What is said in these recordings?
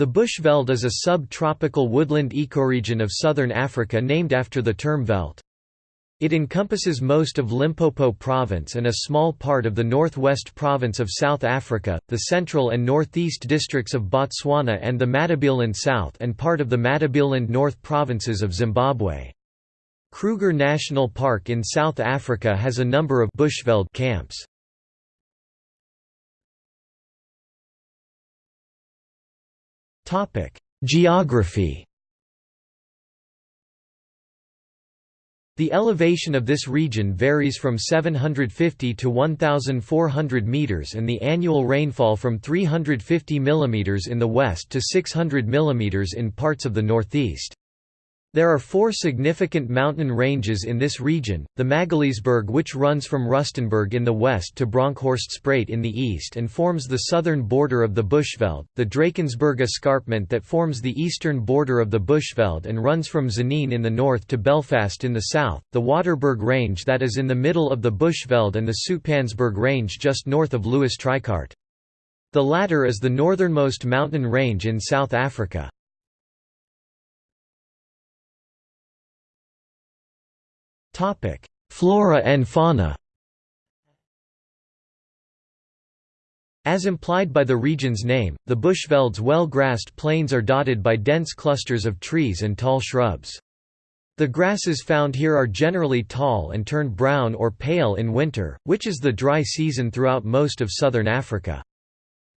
The Bushveld is a sub-tropical woodland ecoregion of southern Africa named after the term veld. It encompasses most of Limpopo province and a small part of the northwest province of South Africa, the central and northeast districts of Botswana and the Matabeleland South and part of the Matabeleland North provinces of Zimbabwe. Kruger National Park in South Africa has a number of Bushveld camps. Geography The elevation of this region varies from 750 to 1,400 meters and the annual rainfall from 350 mm in the west to 600 mm in parts of the northeast. There are four significant mountain ranges in this region, the Magaliesberg which runs from Rustenburg in the west to Bronkhorst Bronkhorstspruit in the east and forms the southern border of the Bushveld, the Drakensberg escarpment that forms the eastern border of the Bushveld and runs from Tzaneen in the north to Belfast in the south, the Waterberg range that is in the middle of the Bushveld and the Zoutpansberg range just north of Louis Trichardt. The latter is the northernmost mountain range in South Africa. Flora and fauna As implied by the region's name, the Bushveld's well-grassed plains are dotted by dense clusters of trees and tall shrubs. The grasses found here are generally tall and turn brown or pale in winter, which is the dry season throughout most of southern Africa.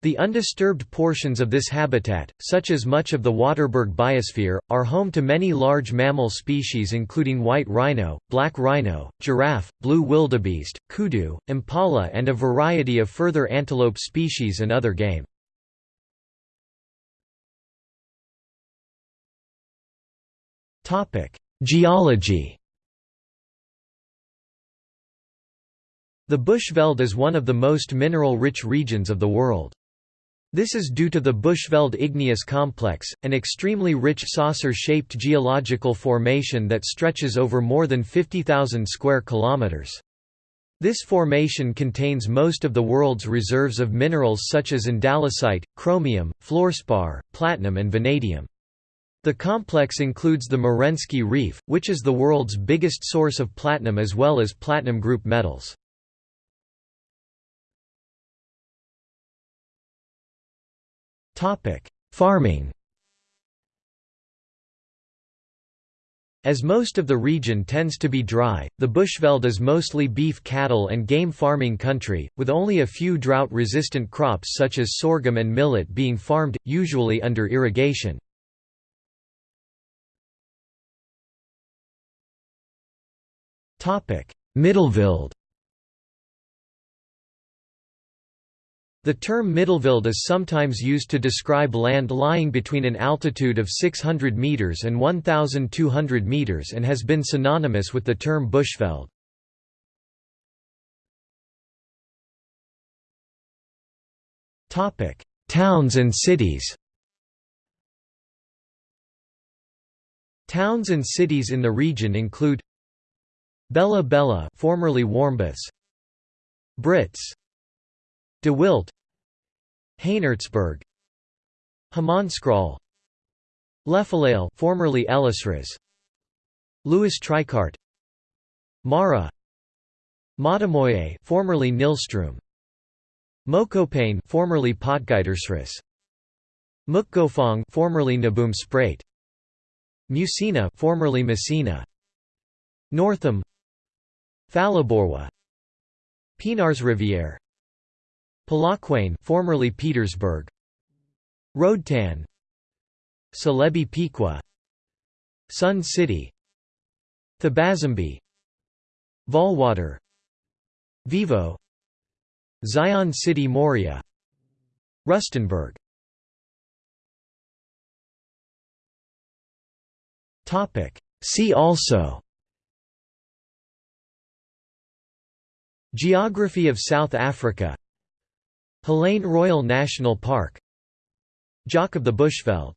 The undisturbed portions of this habitat, such as much of the Waterberg biosphere, are home to many large mammal species including white rhino, black rhino, giraffe, blue wildebeest, kudu, impala and a variety of further antelope species and other game. Geology The Bushveld is one of the most mineral-rich regions of the world. This is due to the Bushveld Igneous Complex, an extremely rich saucer-shaped geological formation that stretches over more than 50,000 square kilometers. This formation contains most of the world's reserves of minerals such as andalusite, chromium, fluorspar, platinum and vanadium. The complex includes the Merensky Reef, which is the world's biggest source of platinum as well as platinum group metals. Farming As most of the region tends to be dry, the Bushveld is mostly beef cattle and game farming country, with only a few drought-resistant crops such as sorghum and millet being farmed, usually under irrigation. Middelveld The term Middelveld is sometimes used to describe land lying between an altitude of 600 meters and 1,200 meters and has been synonymous with the term Bushveld. Towns and cities Towns and cities in the region include Bela-Bela formerly Warmbaths Brits De Wildt Haenertsburg Hammanskraal Lephalale formerly Ellisras Louis Trichardt Mara Matemoye formerly Nylstroom Mokopane formerly Potgietersrus Mookgophong formerly Naboomspruit Musina formerly Messina Northam Phalaborwa Pienaarsrivier Polokwane formerly Pietersburg. Roedtan Celebi Piqua Sun City. Thabazimbi. Vaalwater Vivo. Zion City Moria. Rustenburg. See also. Geography of South Africa Hlane Royal National Park Jock of the Bushveld